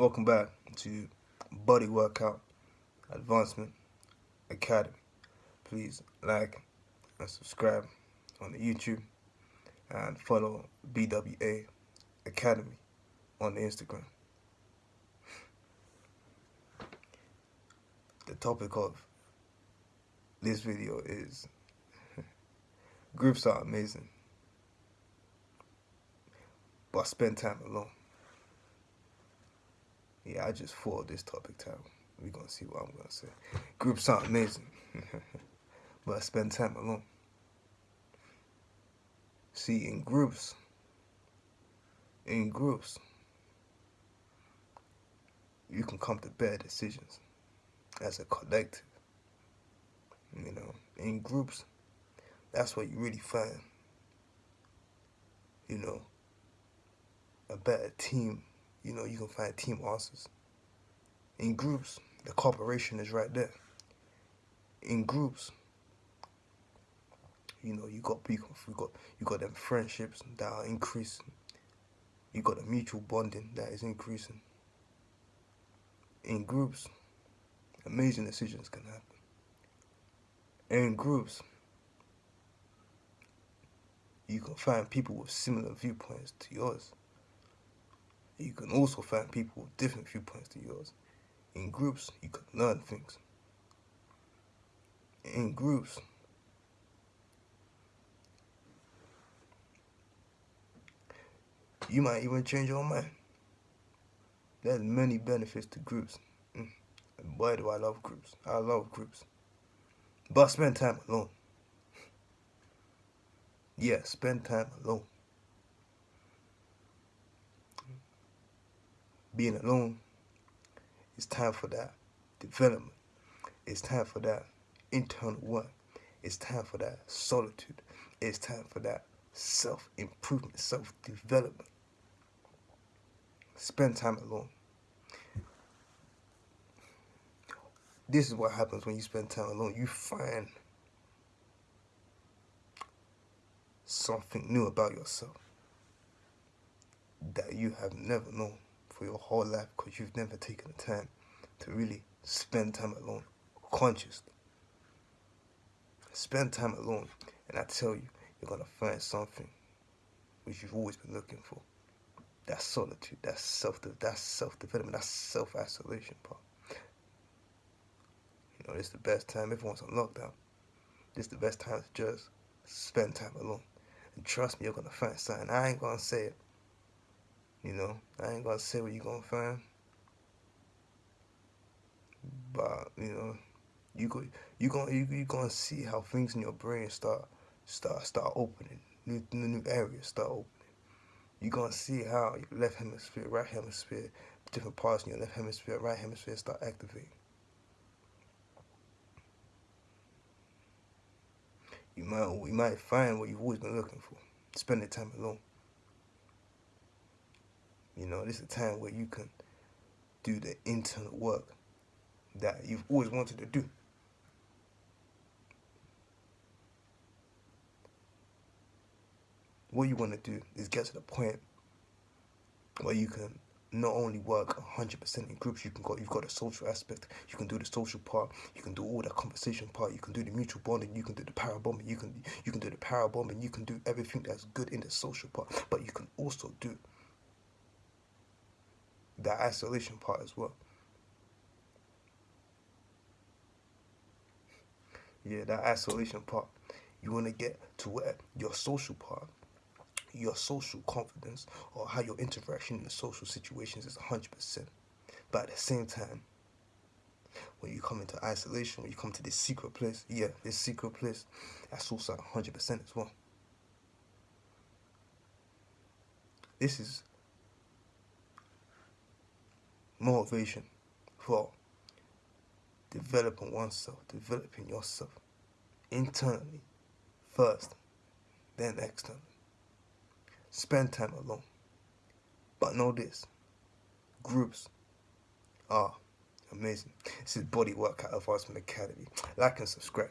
Welcome back to Body Workout Advancement Academy. Please like and subscribe on the YouTube and follow BWA Academy on the Instagram. The topic of this video is groups are amazing, but spend time alone. Yeah, I just thought this topic time. We're gonna see what I'm gonna say. Groups aren't amazing, but I spend time alone. See, in groups, in groups, you can come to better decisions as a collective. You know, in groups, that's what you really find, you know, a better team you know, you can find team answers. In groups, the cooperation is right there. In groups, you know, you got people, you got you got them friendships that are increasing. You got a mutual bonding that is increasing. In groups, amazing decisions can happen. In groups, you can find people with similar viewpoints to yours you can also find people with different viewpoints to yours. In groups, you can learn things. In groups, you might even change your mind. There's many benefits to groups. Mm. And boy, do I love groups. I love groups. But spend time alone. Yeah, spend time alone. Being alone, it's time for that development. It's time for that internal work. It's time for that solitude. It's time for that self-improvement, self-development. Spend time alone. This is what happens when you spend time alone. You find something new about yourself that you have never known for your whole life because you've never taken the time to really spend time alone consciously. Spend time alone, and I tell you, you're gonna find something which you've always been looking for. That solitude, that self, that self-development, that self-isolation part. You know, is the best time. Everyone's on lockdown. This is the best time to just spend time alone. And trust me, you're gonna find something. I ain't gonna say it. You know, I ain't gonna say what you're gonna find, but you know, you go, you gonna you, you gonna see how things in your brain start start start opening, new new areas start opening. You gonna see how your left hemisphere, right hemisphere, different parts in your left hemisphere, right hemisphere start activating. You might you might find what you've always been looking for. Spending time alone. You know, this is a time where you can do the internal work that you've always wanted to do. What you want to do is get to the point where you can not only work 100% in groups, you can go, you've got the social aspect, you can do the social part, you can do all the conversation part, you can do the mutual bonding, you can do the power bombing, you can you can do the power bombing, you can do everything that's good in the social part, but you can also do the isolation part as well. Yeah, that isolation part. You want to get to where your social part, your social confidence, or how your interaction in the social situations is 100%. But at the same time, when you come into isolation, when you come to this secret place, yeah, this secret place, that's also 100% as well. This is motivation for developing oneself, developing yourself internally first, then externally. Spend time alone. But know this, groups are amazing. This is Body Workout Advancement Academy. Like and subscribe.